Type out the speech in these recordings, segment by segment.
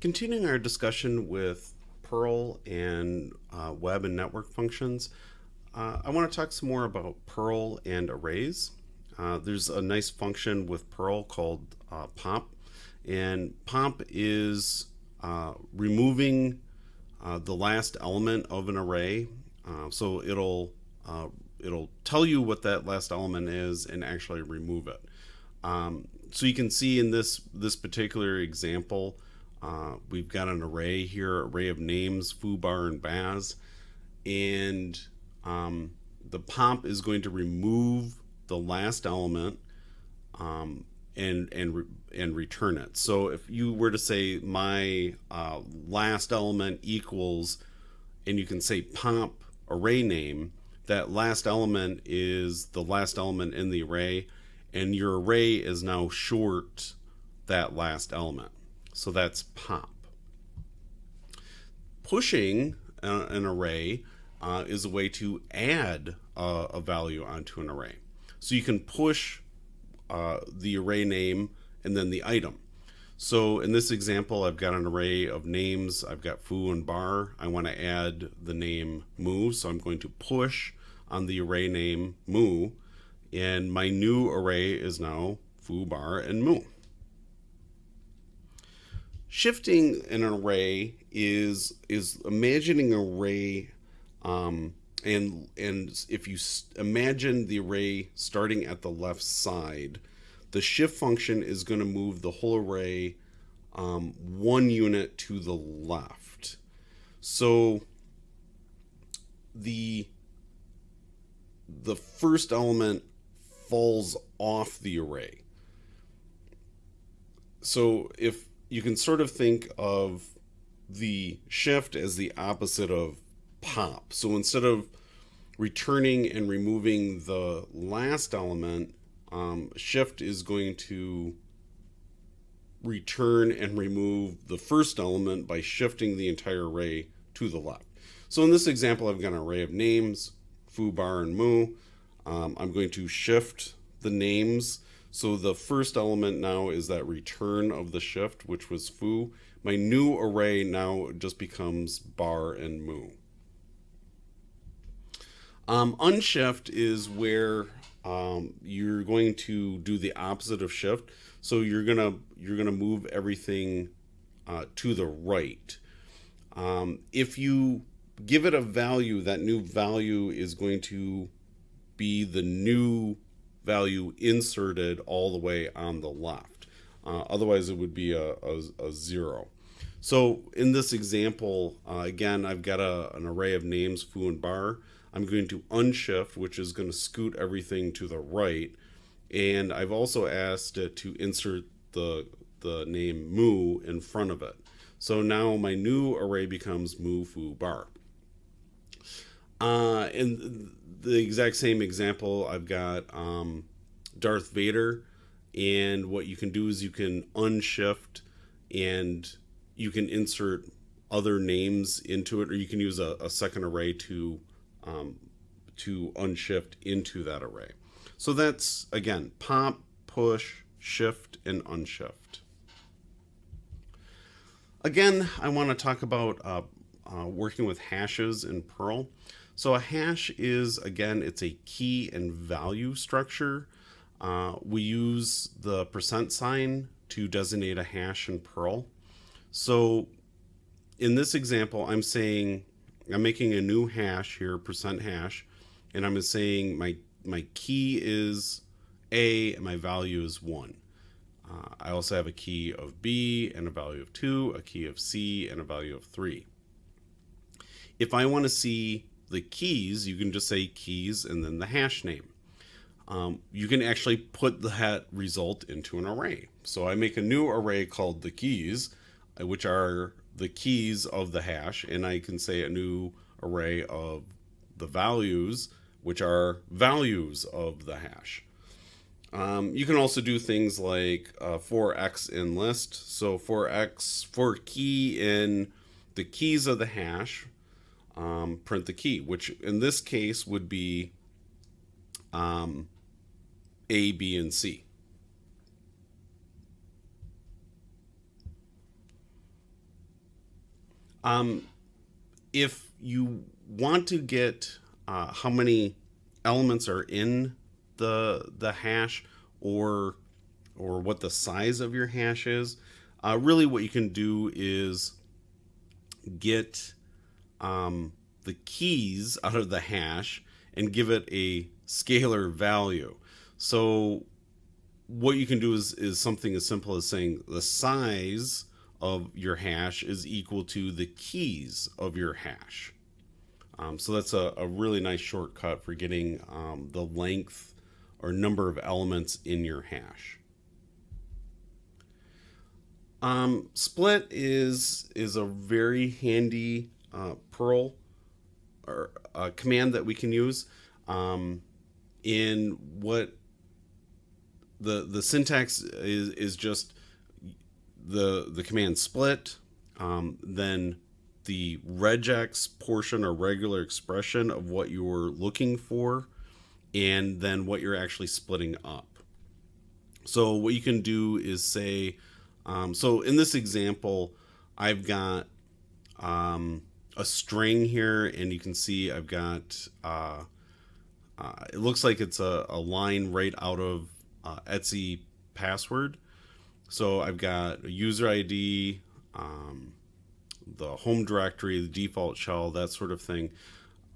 Continuing our discussion with Perl and uh, web and network functions, uh, I want to talk some more about Perl and arrays. Uh, there's a nice function with Perl called uh, pop, and pop is uh, removing uh, the last element of an array. so it'll it'll tell you what that last element is and actually remove it. Um, so you can see in this this particular example, uh, we've got an array here, array of names, foobar and baz, and um, the pop is going to remove the last element um, and and re and return it. So if you were to say my uh, last element equals, and you can say pop array name, that last element is the last element in the array, and your array is now short that last element. So that's pop. Pushing uh, an array uh, is a way to add uh, a value onto an array. So you can push uh, the array name and then the item. So in this example, I've got an array of names. I've got foo and bar. I want to add the name moo, so I'm going to push on the array name moo, and my new array is now foo, bar, and moo. Shifting an array is is imagining an array um, and and if you imagine the array starting at the left side, the shift function is going to move the whole array um, one unit to the left. So the the first element falls off the array. So if you can sort of think of the shift as the opposite of pop. So instead of returning and removing the last element, um, shift is going to return and remove the first element by shifting the entire array to the left. So in this example, I've got an array of names, foo, bar, and moo. Um, I'm going to shift the names so the first element now is that return of the shift, which was foo. My new array now just becomes bar and moo. Um, unshift is where um, you're going to do the opposite of shift. So you're gonna you're gonna move everything uh, to the right. Um, if you give it a value, that new value is going to be the new value inserted all the way on the left. Uh, otherwise, it would be a, a, a, zero. So in this example, uh, again, I've got a, an array of names, foo and bar. I'm going to unshift, which is going to scoot everything to the right. And I've also asked it to insert the, the name moo in front of it. So now my new array becomes moo, foo, bar. Uh, and the exact same example, I've got um, Darth Vader, and what you can do is you can unshift and you can insert other names into it, or you can use a, a second array to um, to unshift into that array. So that's again pop, push, shift, and unshift. Again, I want to talk about uh, uh, working with hashes in Perl. So a hash is, again, it's a key and value structure. Uh, we use the percent sign to designate a hash in Perl. So in this example, I'm saying, I'm making a new hash here, percent hash, and I'm saying my, my key is A and my value is one. Uh, I also have a key of B and a value of two, a key of C and a value of three. If I want to see the keys, you can just say keys and then the hash name. Um, you can actually put that result into an array. So I make a new array called the keys, uh, which are the keys of the hash, and I can say a new array of the values, which are values of the hash. Um, you can also do things like uh, for x in list. So for x, for key in the keys of the hash, um, print the key, which in this case would be um, A, B, and C. Um, if you want to get uh, how many elements are in the the hash or or what the size of your hash is, uh, really what you can do is get um, the keys out of the hash and give it a scalar value. So what you can do is, is something as simple as saying the size of your hash is equal to the keys of your hash. Um, so that's a, a, really nice shortcut for getting um, the length or number of elements in your hash. Um, split is is a very handy uh, Perl or uh, command that we can use um, in what the the syntax is is just the the command split, um, then the regex portion or regular expression of what you're looking for, and then what you're actually splitting up. So what you can do is say, um, so in this example, I've got um, a string here, and you can see I've got, uh, uh, it looks like it's a, a line right out of uh, etc password. So I've got a user ID, um, the home directory, the default shell, that sort of thing.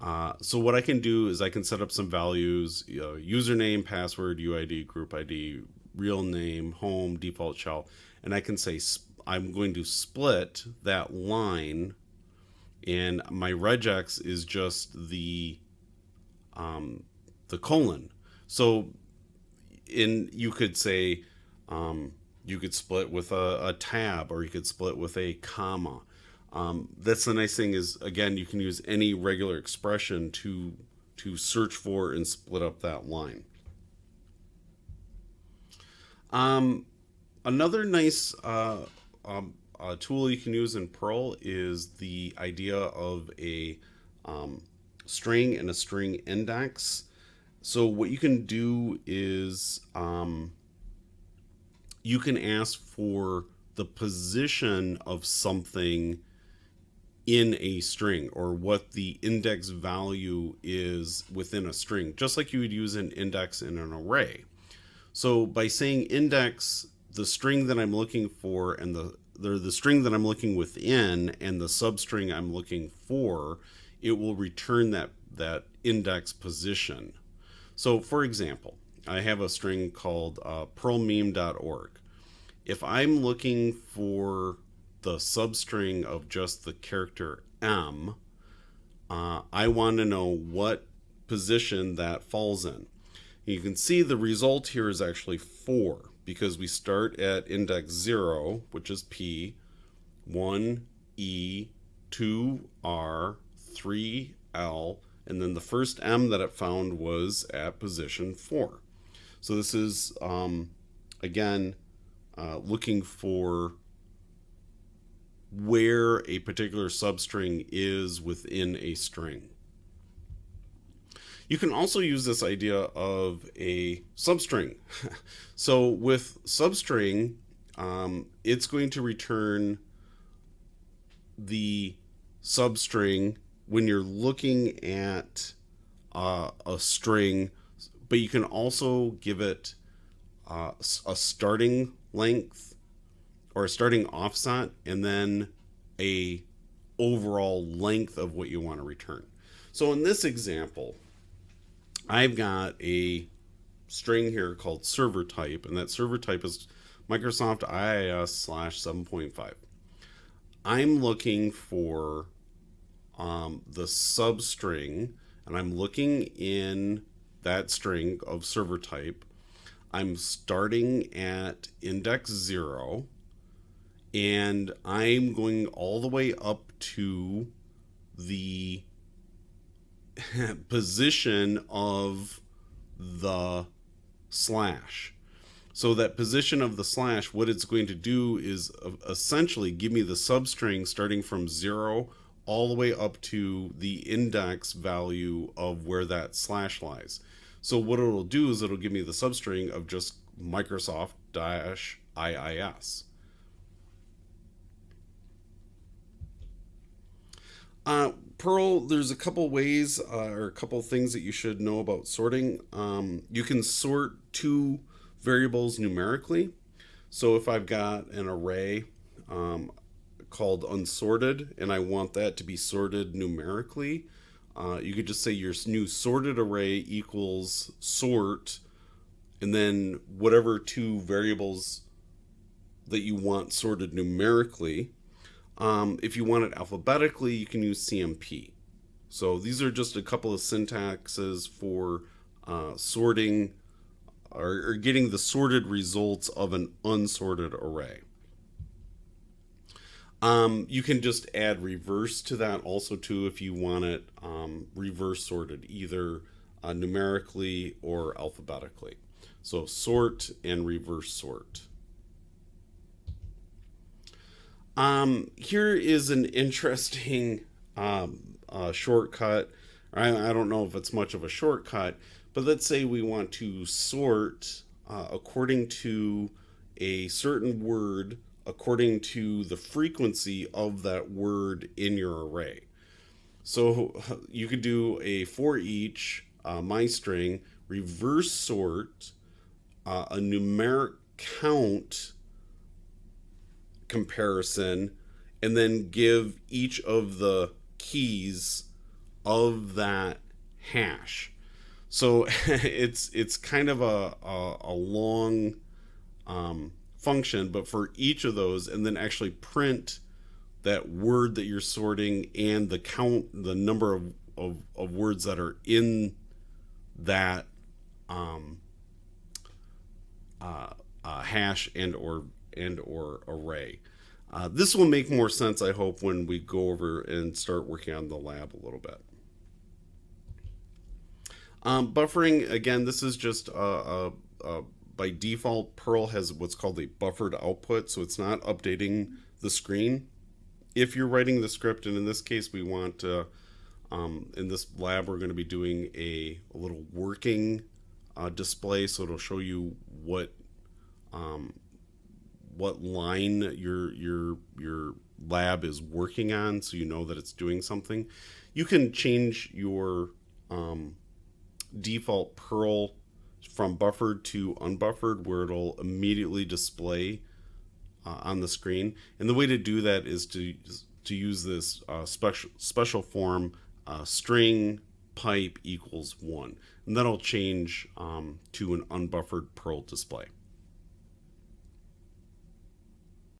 Uh, so what I can do is I can set up some values, you know, username, password, UID, group ID, real name, home, default shell, and I can say I'm going to split that line and my regex is just the um, the colon. So in you could say um, you could split with a, a, tab or you could split with a comma. Um, that's the nice thing is again you can use any regular expression to to search for and split up that line. Um, another nice uh, um, uh, tool you can use in Perl is the idea of a um, string and a string index. So what you can do is um, you can ask for the position of something in a string or what the index value is within a string, just like you would use an index in an array. So by saying index, the string that I'm looking for and the the, string that I'm looking within and the substring I'm looking for, it will return that that index position. So for example, I have a string called uh, perlmeme.org. If I'm looking for the substring of just the character M, uh, I want to know what position that falls in. You can see the result here is actually 4 because we start at index 0, which is P, 1E, 2R, 3L, and then the first M that it found was at position 4. So this is, um, again, uh, looking for where a particular substring is within a string. You can also use this idea of a substring. so with substring, um, it's going to return the substring when you're looking at uh, a string, but you can also give it uh, a starting length or a starting offset and then a overall length of what you want to return. So in this example, I've got a string here called server type, and that server type is Microsoft IIS slash 7.5. I'm looking for um, the substring, and I'm looking in that string of server type. I'm starting at index zero, and I'm going all the way up to the position of the slash. So that position of the slash, what it's going to do is uh, essentially give me the substring starting from zero all the way up to the index value of where that slash lies. So what it'll do is it'll give me the substring of just Microsoft dash IIS. Uh, Perl, there's a couple ways uh, or a couple things that you should know about sorting. Um, you can sort two variables numerically. So if I've got an array um, called unsorted and I want that to be sorted numerically, uh, you could just say your new sorted array equals sort and then whatever two variables that you want sorted numerically. Um, if you want it alphabetically, you can use CMP. So these are just a couple of syntaxes for uh, sorting or, or getting the sorted results of an unsorted array. Um, you can just add reverse to that also too if you want it um, reverse sorted either uh, numerically or alphabetically. So sort and reverse sort. Um, here is an interesting um, uh, shortcut. I, I, don't know if it's much of a shortcut, but let's say we want to sort uh, according to a certain word according to the frequency of that word in your array. So you could do a for each uh, my string reverse sort uh, a numeric count comparison and then give each of the keys of that hash. So it's it's kind of a, a, a long um, function, but for each of those, and then actually print that word that you're sorting and the count, the number of, of, of words that are in that um, uh, uh, hash and or and or array. Uh, this will make more sense, I hope, when we go over and start working on the lab a little bit. Um, buffering, again, this is just a, a, a, by default, Perl has what's called a buffered output, so it's not updating the screen. If you're writing the script, and in this case, we want to, um, in this lab, we're going to be doing a, a little working uh, display, so it'll show you what um, what line your your your lab is working on so you know that it's doing something. You can change your um, default perl from buffered to unbuffered where it'll immediately display uh, on the screen. And the way to do that is to to use this uh, special special form uh, string pipe equals one. And that'll change um, to an unbuffered perl display